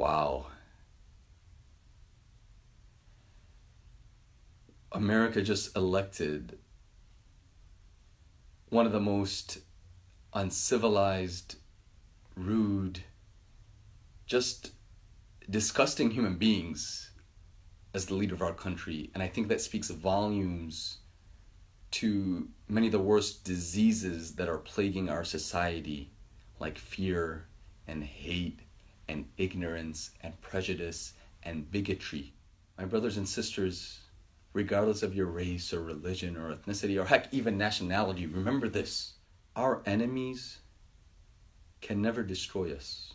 Wow. America just elected one of the most uncivilized, rude, just disgusting human beings as the leader of our country. And I think that speaks volumes to many of the worst diseases that are plaguing our society, like fear and hate and ignorance and prejudice and bigotry. My brothers and sisters, regardless of your race or religion or ethnicity or heck, even nationality, remember this our enemies can never destroy us.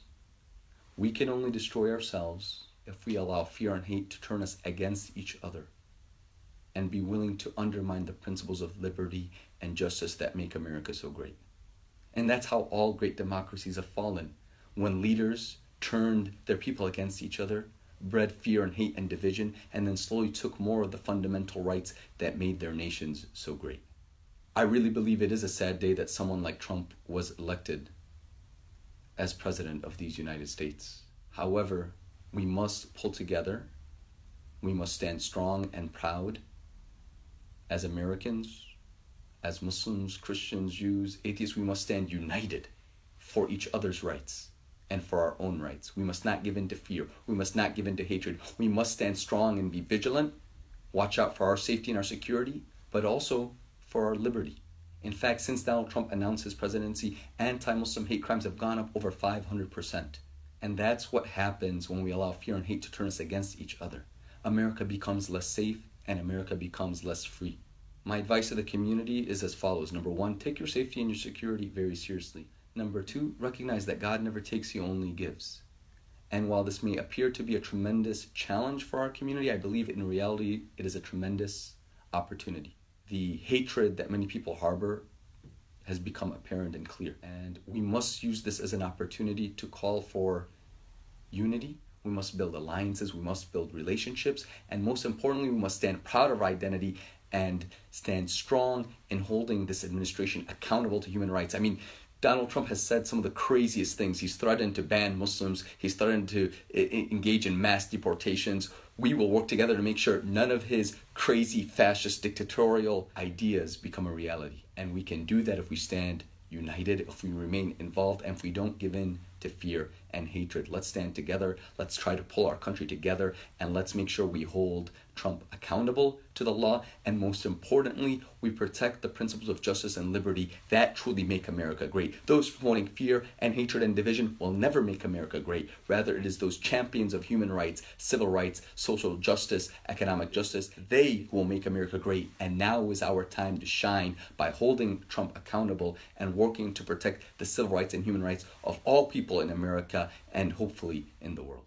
We can only destroy ourselves if we allow fear and hate to turn us against each other and be willing to undermine the principles of liberty and justice that make America so great. And that's how all great democracies have fallen. When leaders turned their people against each other, bred fear and hate and division, and then slowly took more of the fundamental rights that made their nations so great. I really believe it is a sad day that someone like Trump was elected as president of these United States. However, we must pull together. We must stand strong and proud as Americans, as Muslims, Christians, Jews, atheists. We must stand united for each other's rights and for our own rights. We must not give in to fear. We must not give in to hatred. We must stand strong and be vigilant, watch out for our safety and our security, but also for our liberty. In fact, since Donald Trump announced his presidency, anti Muslim hate crimes have gone up over 500%. And that's what happens when we allow fear and hate to turn us against each other. America becomes less safe and America becomes less free. My advice to the community is as follows Number one, take your safety and your security very seriously. Number two, recognize that God never takes, He only gives. And while this may appear to be a tremendous challenge for our community, I believe in reality it is a tremendous opportunity. The hatred that many people harbor has become apparent and clear. And we must use this as an opportunity to call for unity. We must build alliances, we must build relationships, and most importantly, we must stand proud of our identity and stand strong in holding this administration accountable to human rights. I mean, Donald Trump has said some of the craziest things. He's threatened to ban Muslims. He's threatened to engage in mass deportations. We will work together to make sure none of his crazy fascist dictatorial ideas become a reality. And we can do that if we stand united, if we remain involved, and if we don't give in to fear and hatred. Let's stand together. Let's try to pull our country together and let's make sure we hold Trump accountable to the law. And most importantly, we protect the principles of justice and liberty that truly make America great. Those promoting fear and hatred and division will never make America great. Rather, it is those champions of human rights, civil rights, social justice, economic justice, they who will make America great. And now is our time to shine by holding Trump accountable and working to protect the civil rights and human rights of all people in America and hopefully in the world.